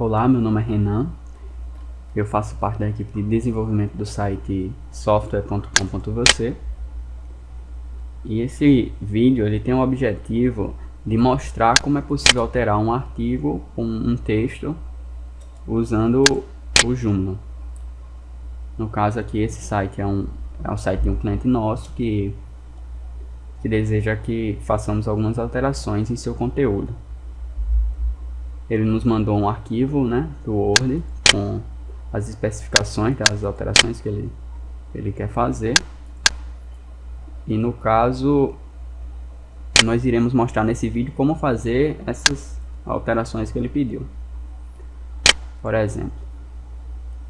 Olá, meu nome é Renan. Eu faço parte da equipe de desenvolvimento do site software.com.vc. E esse vídeo ele tem o objetivo de mostrar como é possível alterar um artigo com um texto usando o Joomla. No caso aqui, esse site é um, é um site de um cliente nosso que, que deseja que façamos algumas alterações em seu conteúdo ele nos mandou um arquivo né, do Word com as especificações das alterações que ele, ele quer fazer. E no caso, nós iremos mostrar nesse vídeo como fazer essas alterações que ele pediu. Por exemplo,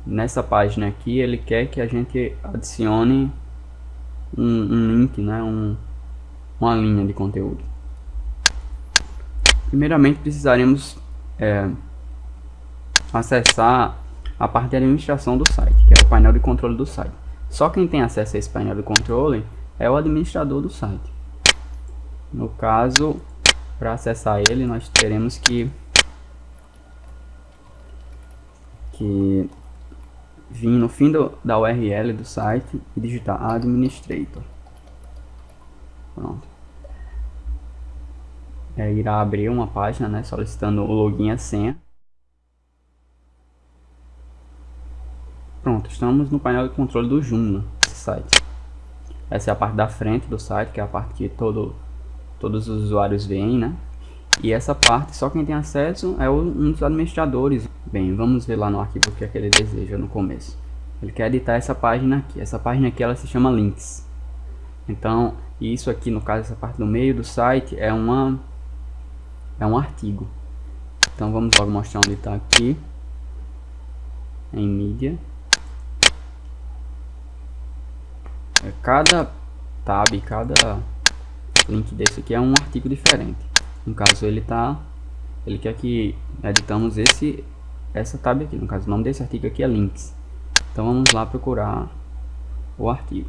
nessa página aqui ele quer que a gente adicione um, um link, né, um, uma linha de conteúdo. Primeiramente precisaremos é, acessar a parte de administração do site, que é o painel de controle do site. Só quem tem acesso a esse painel de controle é o administrador do site. No caso, para acessar ele, nós teremos que, que vir no fim do, da URL do site e digitar administrator. Pronto é, irá abrir uma página né, solicitando o login e a senha. Pronto, estamos no painel de controle do Joomla, esse site. Essa é a parte da frente do site, que é a parte que todo, todos os usuários veem, né? E essa parte, só quem tem acesso é um dos administradores. Bem, vamos ver lá no arquivo o que é que ele deseja no começo. Ele quer editar essa página aqui. Essa página aqui ela se chama links. Então, isso aqui, no caso, essa parte do meio do site é uma é um artigo. Então vamos logo mostrar onde está aqui. Em mídia. É, cada tab, cada link desse aqui é um artigo diferente. No caso ele tá, ele quer que editamos esse, essa tab aqui. No caso o nome desse artigo aqui é links. Então vamos lá procurar o artigo.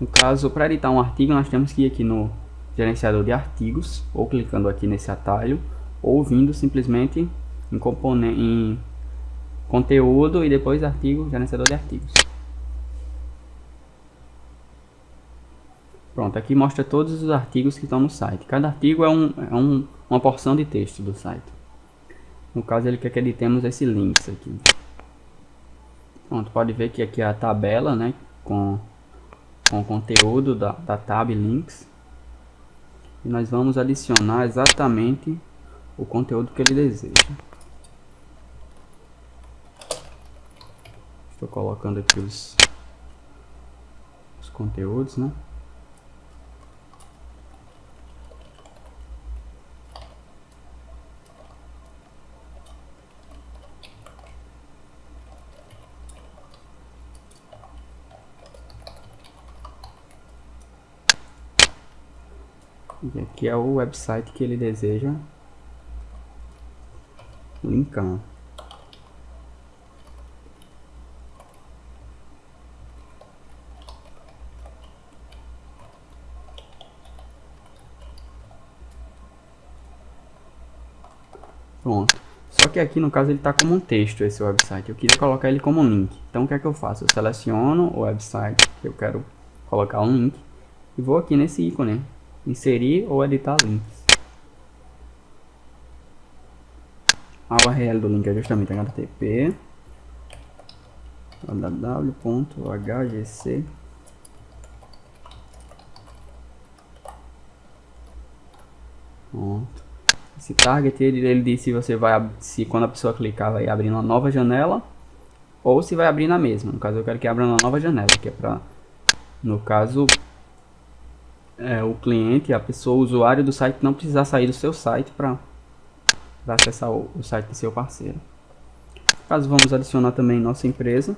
No caso, para editar um artigo, nós temos que ir aqui no gerenciador de artigos, ou clicando aqui nesse atalho, ou vindo simplesmente em, componente, em conteúdo e depois artigo, gerenciador de artigos. Pronto, aqui mostra todos os artigos que estão no site. Cada artigo é, um, é um, uma porção de texto do site. No caso, ele quer que editemos esse links aqui. Pronto, pode ver que aqui é a tabela, né, com, com o conteúdo da, da tab links e nós vamos adicionar exatamente o conteúdo que ele deseja. Estou colocando aqui os, os conteúdos, né? E aqui é o website que ele deseja linkar. Pronto. Só que aqui no caso ele está como um texto esse website. Eu queria colocar ele como um link. Então o que é que eu faço? Eu seleciono o website que eu quero colocar um link e vou aqui nesse ícone inserir ou editar links. A URL do link é justamente http www.hgc Pronto. Esse target ele, ele diz se você vai se quando a pessoa clicar vai abrir uma nova janela ou se vai abrir na mesma. No caso eu quero que abra uma nova janela, que é para no caso é, o cliente, a pessoa, o usuário do site não precisar sair do seu site para acessar o, o site do seu parceiro. Caso vamos adicionar também nossa empresa.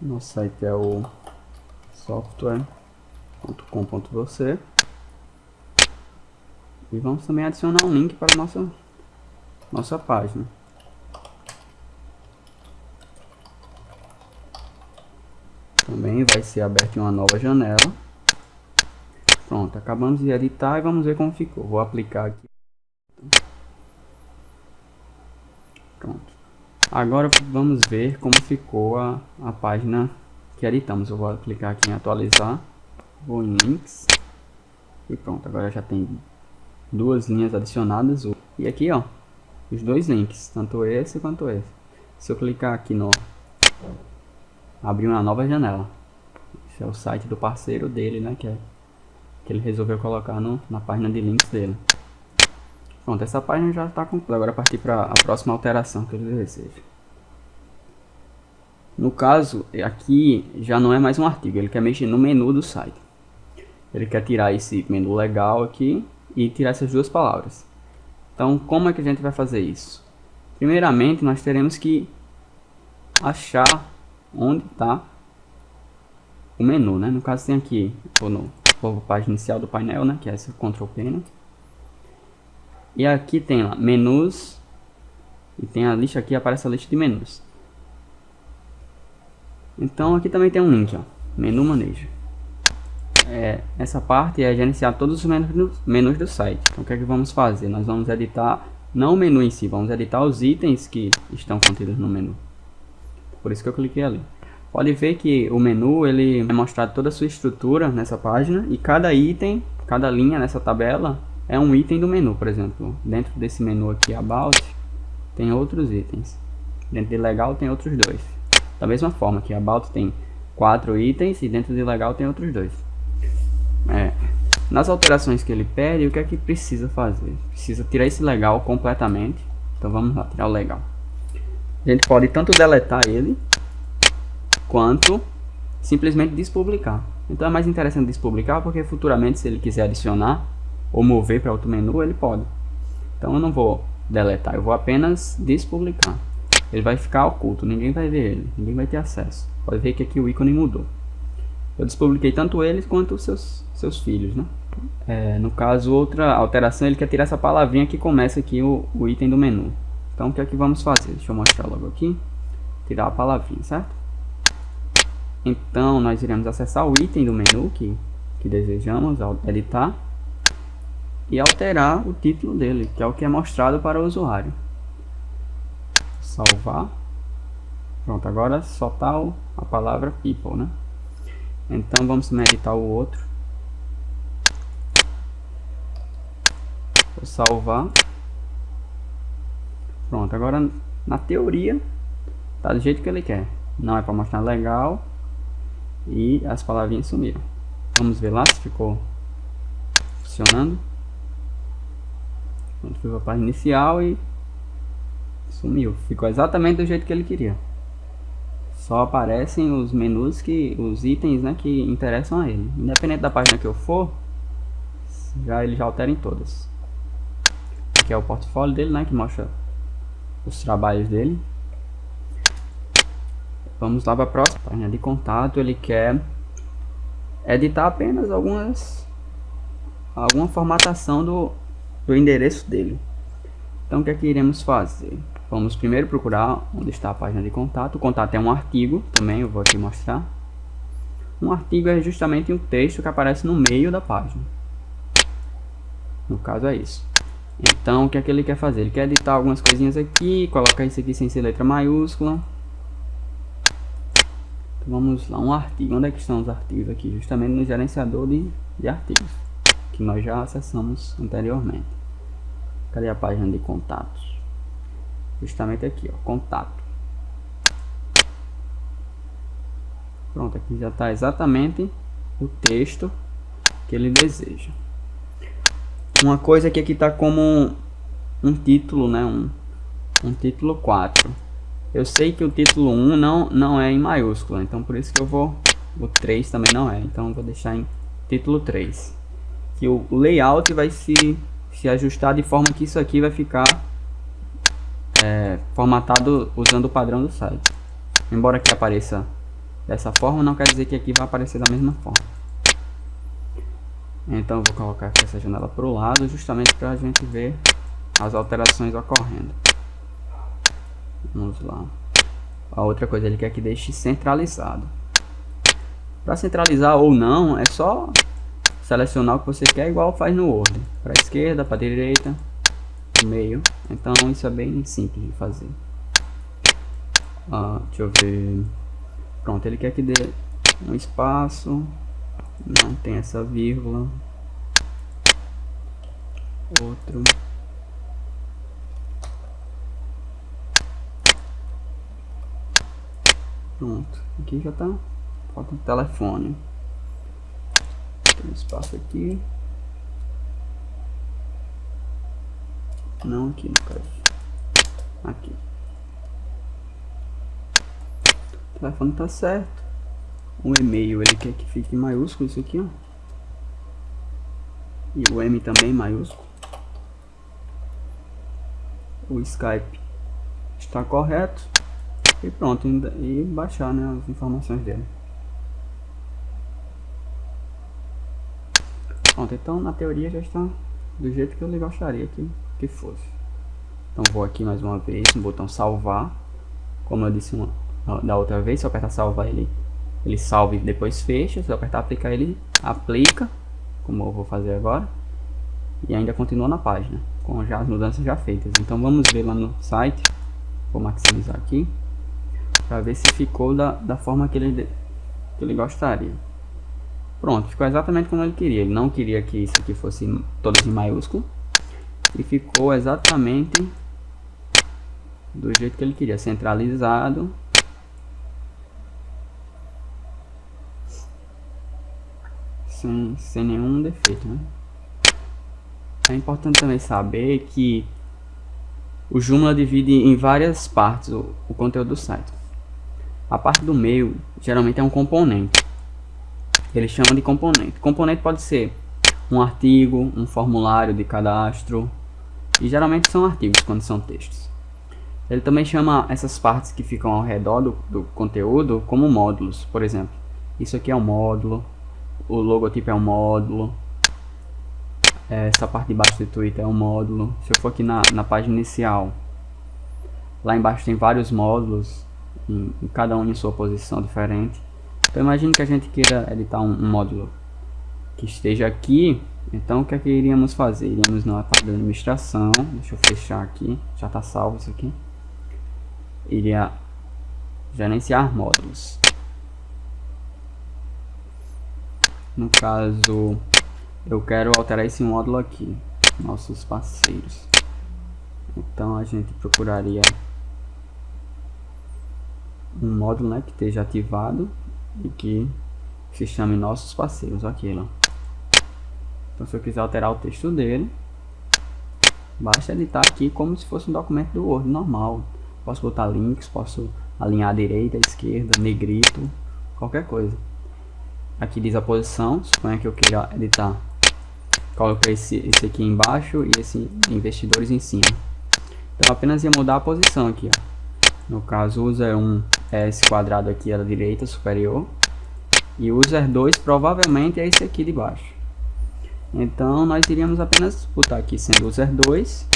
Nosso site é o software.com.vc E vamos também adicionar um link para a nossa, nossa página. Também vai ser aberta uma nova janela. Pronto, acabamos de editar e vamos ver como ficou. Vou aplicar aqui. Agora vamos ver como ficou a, a página que editamos. Eu vou clicar aqui em atualizar. Vou em links. E pronto, agora já tem duas linhas adicionadas. E aqui ó, os dois links, tanto esse quanto esse. Se eu clicar aqui no... Abrir uma nova janela. Esse é o site do parceiro dele, né? Que, é, que ele resolveu colocar no, na página de links dele. Pronto, essa página já está completa. Agora partir para a próxima alteração que ele deseja. No caso, aqui já não é mais um artigo, ele quer mexer no menu do site. Ele quer tirar esse menu legal aqui e tirar essas duas palavras. Então, como é que a gente vai fazer isso? Primeiramente, nós teremos que achar onde está o menu, né? No caso, tem aqui, ou no página inicial do painel, né? Que é essa Control Panel. E aqui tem lá, menus, e tem a lista aqui, aparece a lista de menus. Então aqui também tem um link, ó, menu manejo. É, essa parte é gerenciar todos os menus, do site. Então o que é que vamos fazer? Nós vamos editar, não o menu em si, vamos editar os itens que estão contidos no menu. Por isso que eu cliquei ali. Pode ver que o menu ele é mostrado toda a sua estrutura nessa página e cada item, cada linha nessa tabela é um item do menu, por exemplo. Dentro desse menu aqui, About, tem outros itens. Dentro de Legal tem outros dois. Da mesma forma que About tem quatro itens e dentro de legal tem outros dois. É. Nas alterações que ele pede, o que é que precisa fazer? Precisa tirar esse legal completamente. Então vamos lá, tirar o legal. A gente pode tanto deletar ele, quanto simplesmente despublicar. Então é mais interessante despublicar, porque futuramente se ele quiser adicionar ou mover para outro menu, ele pode. Então eu não vou deletar, eu vou apenas despublicar ele vai ficar oculto, ninguém vai ver ele, ninguém vai ter acesso. Pode ver que aqui o ícone mudou. Eu despubliquei tanto eles quanto os seus, seus filhos, né? É, no caso, outra alteração, ele quer tirar essa palavrinha que começa aqui o, o item do menu. Então, o que é que vamos fazer? Deixa eu mostrar logo aqui. Tirar a palavrinha, certo? Então, nós iremos acessar o item do menu que, que desejamos editar e alterar o título dele, que é o que é mostrado para o usuário salvar. Pronto, agora só tá a palavra people, né? Então vamos editar o outro. Vou salvar. Pronto, agora na teoria tá do jeito que ele quer. Não é para mostrar legal e as palavrinhas sumiram. Vamos ver lá se ficou funcionando. Pronto, fui para a página inicial e Sumiu. Ficou exatamente do jeito que ele queria. Só aparecem os menus que. os itens né, que interessam a ele. Independente da página que eu for, já ele já altera em todas. Aqui é o portfólio dele, né? Que mostra os trabalhos dele. Vamos lá para a próxima página de contato. Ele quer editar apenas algumas alguma formatação do, do endereço dele. Então o que é que iremos fazer? Vamos primeiro procurar onde está a página de contato. O contato é um artigo, também eu vou aqui mostrar. Um artigo é justamente um texto que aparece no meio da página. No caso é isso. Então o que é que ele quer fazer? Ele quer editar algumas coisinhas aqui, colocar isso aqui sem ser letra maiúscula. Então vamos lá, um artigo. Onde é que estão os artigos aqui? Justamente no gerenciador de, de artigos, que nós já acessamos anteriormente. Cadê a página de contatos? justamente aqui, ó, contato. Pronto, aqui já está exatamente o texto que ele deseja. Uma coisa que aqui está como um, um, título, né, um, um título 4. Eu sei que o título 1 não, não é em maiúscula, então por isso que eu vou, o 3 também não é, então vou deixar em título 3. Que o layout vai se, se ajustar de forma que isso aqui vai ficar é, formatado usando o padrão do site. Embora aqui apareça dessa forma, não quer dizer que aqui vai aparecer da mesma forma. Então vou colocar aqui essa janela para o lado, justamente para a gente ver as alterações ocorrendo. Vamos lá. A outra coisa ele quer que deixe centralizado. Para centralizar ou não, é só selecionar o que você quer igual faz no Word. Para esquerda, para direita, meio. Então isso é bem simples de fazer. Ah, deixa eu ver. Pronto, ele quer que dê um espaço. Não tem essa vírgula. Outro. Pronto, aqui já tá. Falta um telefone. Tem espaço aqui. Não aqui no caso. Aqui. O telefone tá certo. O e-mail ele quer que fique maiúsculo isso aqui, ó. E o M também maiúsculo. O Skype está correto. E pronto, e baixar né, as informações dele. Pronto, então na teoria já está do jeito que eu gostaria que, que fosse. Então vou aqui mais uma vez no botão salvar. Como eu disse uma, da outra vez, se eu apertar salvar ele, ele salva e depois fecha. Se eu apertar aplicar ele aplica, como eu vou fazer agora. E ainda continua na página, com já as mudanças já feitas. Então vamos ver lá no site. Vou maximizar aqui para ver se ficou da, da forma que ele, que ele gostaria. Pronto, ficou exatamente como ele queria. Ele não queria que isso aqui fosse todos em maiúsculo. E ficou exatamente do jeito que ele queria, centralizado. Sem, sem nenhum defeito, né? É importante também saber que o Joomla divide em várias partes o, o conteúdo do site. A parte do meio geralmente é um componente. Ele chama de componente. Componente pode ser um artigo, um formulário de cadastro. E geralmente são artigos quando são textos. Ele também chama essas partes que ficam ao redor do, do conteúdo como módulos. Por exemplo, isso aqui é um módulo. O logotipo é um módulo. Essa parte de baixo do Twitter é um módulo. Se eu for aqui na, na página inicial, lá embaixo tem vários módulos em, em cada um em sua posição diferente. Então imagine que a gente queira editar um, um módulo que esteja aqui. Então o que é que iríamos fazer? Iríamos na parte da administração. Deixa eu fechar aqui. Já está salvo isso aqui. Iria gerenciar módulos. No caso, eu quero alterar esse módulo aqui. Nossos parceiros. Então a gente procuraria um módulo né, que esteja ativado e que se chame nossos parceiros, aquilo. Então se eu quiser alterar o texto dele, basta editar aqui como se fosse um documento do Word normal. Posso botar links, posso alinhar à direita, à esquerda, negrito, qualquer coisa. Aqui diz a posição, suponha que eu queira editar. Coloquei esse, esse aqui embaixo e esse investidores em cima. Então apenas ia mudar a posição aqui, ó. No caso, user 1 é esse quadrado aqui à direita superior. E user 2 provavelmente é esse aqui de baixo. Então, nós iríamos apenas botar aqui sendo user 2,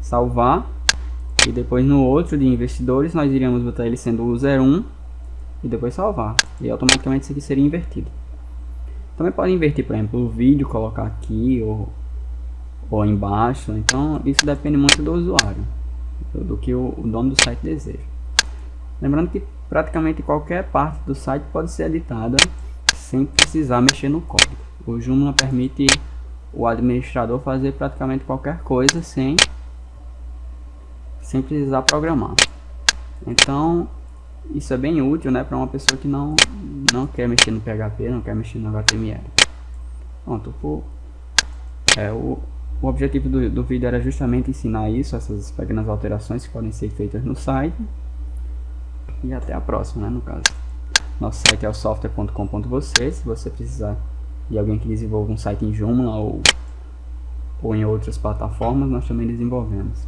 salvar. E depois no outro de investidores, nós iríamos botar ele sendo user 1 e depois salvar. E automaticamente isso aqui seria invertido. Também pode inverter, por exemplo, o vídeo, colocar aqui ou, ou embaixo. Então, isso depende muito do usuário do que o, o dono do site deseja. Lembrando que praticamente qualquer parte do site pode ser editada sem precisar mexer no código. O Joomla permite o administrador fazer praticamente qualquer coisa sem, sem precisar programar. Então, isso é bem útil né, para uma pessoa que não, não quer mexer no PHP, não quer mexer no HTML. Pronto, por, é, o, o objetivo do, do vídeo era justamente ensinar isso, essas pequenas alterações que podem ser feitas no site. E até a próxima, né, no caso. Nosso site é o software.com.você, se você precisar de alguém que desenvolva um site em Joomla ou, ou em outras plataformas, nós também desenvolvemos.